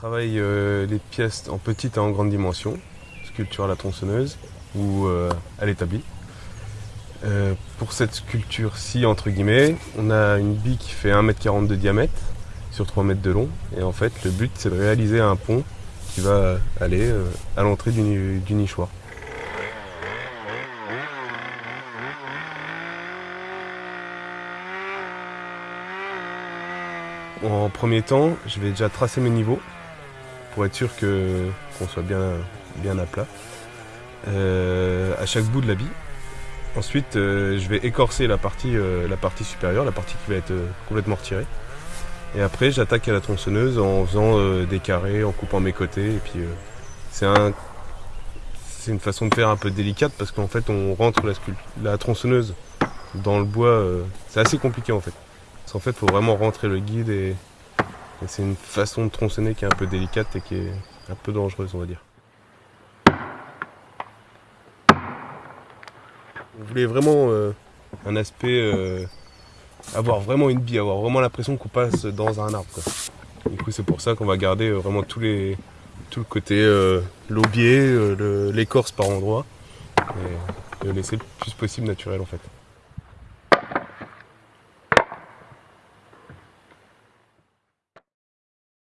travaille euh, les pièces en petite et en grande dimension, sculpture à la tronçonneuse ou euh, à l'établi. Euh, pour cette sculpture-ci, entre guillemets, on a une bille qui fait 1m40 de diamètre sur 3 mètres de long. Et en fait, le but, c'est de réaliser un pont qui va aller à l'entrée du, du nichoir. En premier temps, je vais déjà tracer mes niveaux être sûr qu'on soit bien, bien à plat euh, à chaque bout de la bille. Ensuite, euh, je vais écorcer la partie, euh, la partie supérieure, la partie qui va être complètement retirée. Et après, j'attaque à la tronçonneuse en faisant des carrés, en coupant mes côtés. Et puis, c'est un, une façon de faire un peu délicate parce qu'en fait, on rentre la, tronçonneuse dans le bois. c'est assez compliqué en fait. Parce qu'en fait, faut vraiment rentrer le guide et, c'est une façon de tronçonner qui est un peu délicate et qui est un peu dangereuse, on va dire. On voulait vraiment euh, un aspect, euh, avoir vraiment une bille, avoir vraiment l'impression qu'on passe dans un arbre. Du coup, c'est pour ça qu'on va garder euh, vraiment tous les, tout le côté l'aubier, l'écorce par endroit, et le laisser le plus possible naturel en fait.